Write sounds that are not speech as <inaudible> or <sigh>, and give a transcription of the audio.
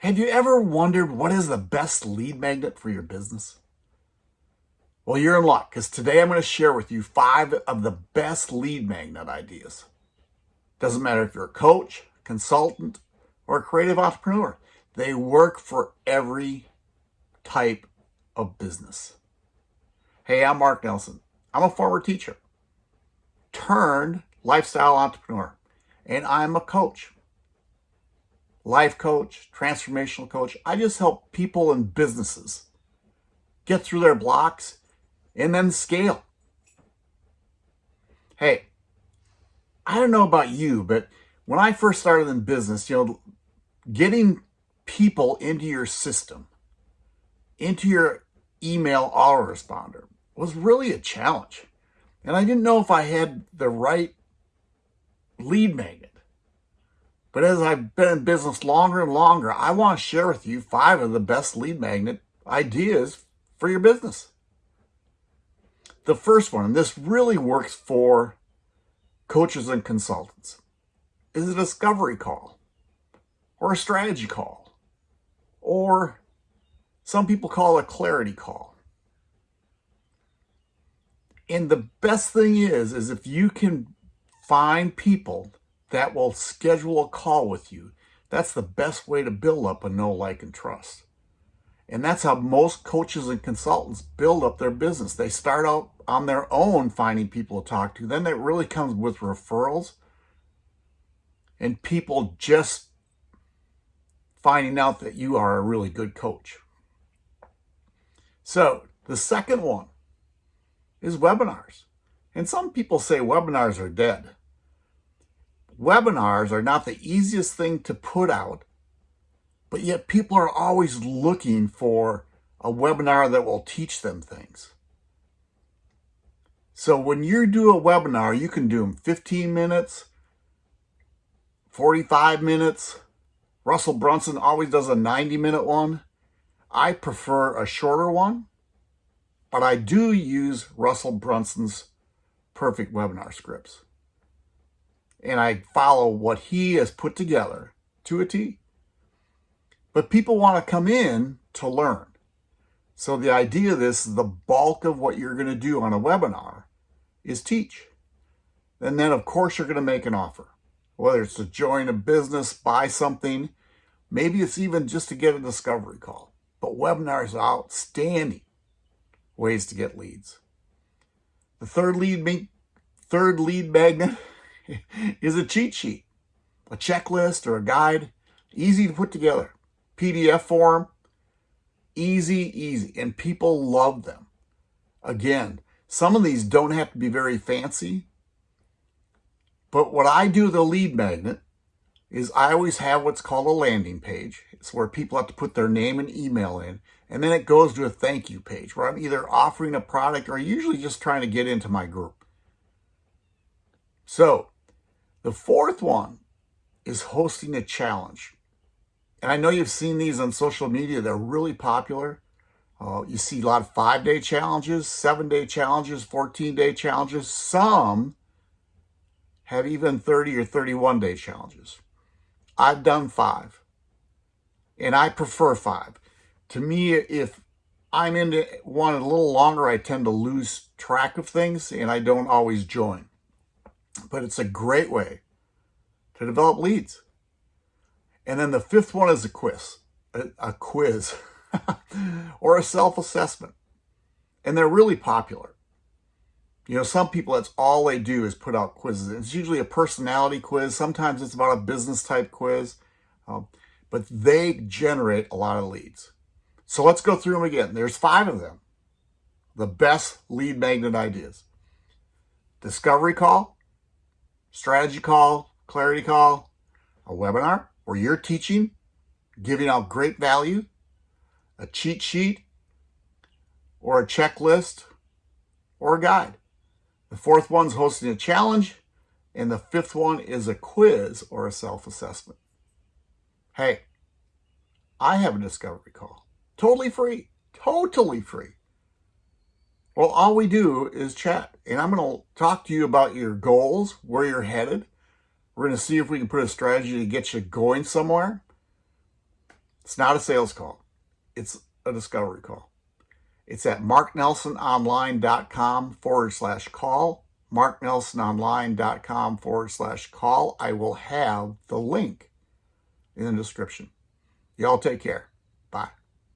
Have you ever wondered what is the best lead magnet for your business? Well, you're in luck because today I'm going to share with you five of the best lead magnet ideas. Doesn't matter if you're a coach, consultant, or a creative entrepreneur. They work for every type of business. Hey, I'm Mark Nelson. I'm a former teacher turned lifestyle entrepreneur, and I'm a coach life coach, transformational coach. I just help people and businesses get through their blocks and then scale. Hey, I don't know about you, but when I first started in business, you know, getting people into your system, into your email autoresponder was really a challenge. And I didn't know if I had the right lead magnet. But as I've been in business longer and longer, I want to share with you five of the best lead magnet ideas for your business. The first one, and this really works for coaches and consultants, is a discovery call or a strategy call, or some people call a clarity call. And the best thing is, is if you can find people that will schedule a call with you. That's the best way to build up a know, like, and trust. And that's how most coaches and consultants build up their business. They start out on their own finding people to talk to. Then it really comes with referrals and people just finding out that you are a really good coach. So the second one is webinars. And some people say webinars are dead webinars are not the easiest thing to put out, but yet people are always looking for a webinar that will teach them things. So when you do a webinar, you can do them 15 minutes, 45 minutes. Russell Brunson always does a 90 minute one. I prefer a shorter one, but I do use Russell Brunson's perfect webinar scripts and I follow what he has put together to a T. But people want to come in to learn. So the idea of this, is the bulk of what you're going to do on a webinar is teach. And then of course you're going to make an offer, whether it's to join a business, buy something, maybe it's even just to get a discovery call. But webinars are outstanding ways to get leads. The third lead, third lead magnet is a cheat sheet, a checklist or a guide, easy to put together. PDF form, easy, easy, and people love them. Again, some of these don't have to be very fancy, but what I do with a lead magnet is I always have what's called a landing page. It's where people have to put their name and email in, and then it goes to a thank you page where I'm either offering a product or usually just trying to get into my group. So the fourth one is hosting a challenge. And I know you've seen these on social media. They're really popular. Uh, you see a lot of five-day challenges, seven-day challenges, 14-day challenges. Some have even 30 or 31-day challenges. I've done five, and I prefer five. To me, if I'm into one a little longer, I tend to lose track of things, and I don't always join but it's a great way to develop leads. And then the fifth one is a quiz, a, a quiz <laughs> or a self-assessment. And they're really popular. You know, some people, that's all they do is put out quizzes. It's usually a personality quiz. Sometimes it's about a business type quiz, um, but they generate a lot of leads. So let's go through them again. There's five of them. The best lead magnet ideas. Discovery call, strategy call, clarity call, a webinar where you're teaching, giving out great value, a cheat sheet, or a checklist, or a guide. The fourth one's hosting a challenge, and the fifth one is a quiz or a self-assessment. Hey, I have a discovery call. Totally free. Totally free. Well, all we do is chat, and I'm going to talk to you about your goals, where you're headed. We're going to see if we can put a strategy to get you going somewhere. It's not a sales call. It's a discovery call. It's at marknelsononline.com forward slash call, marknelsononline.com forward slash call. I will have the link in the description. Y'all take care. Bye.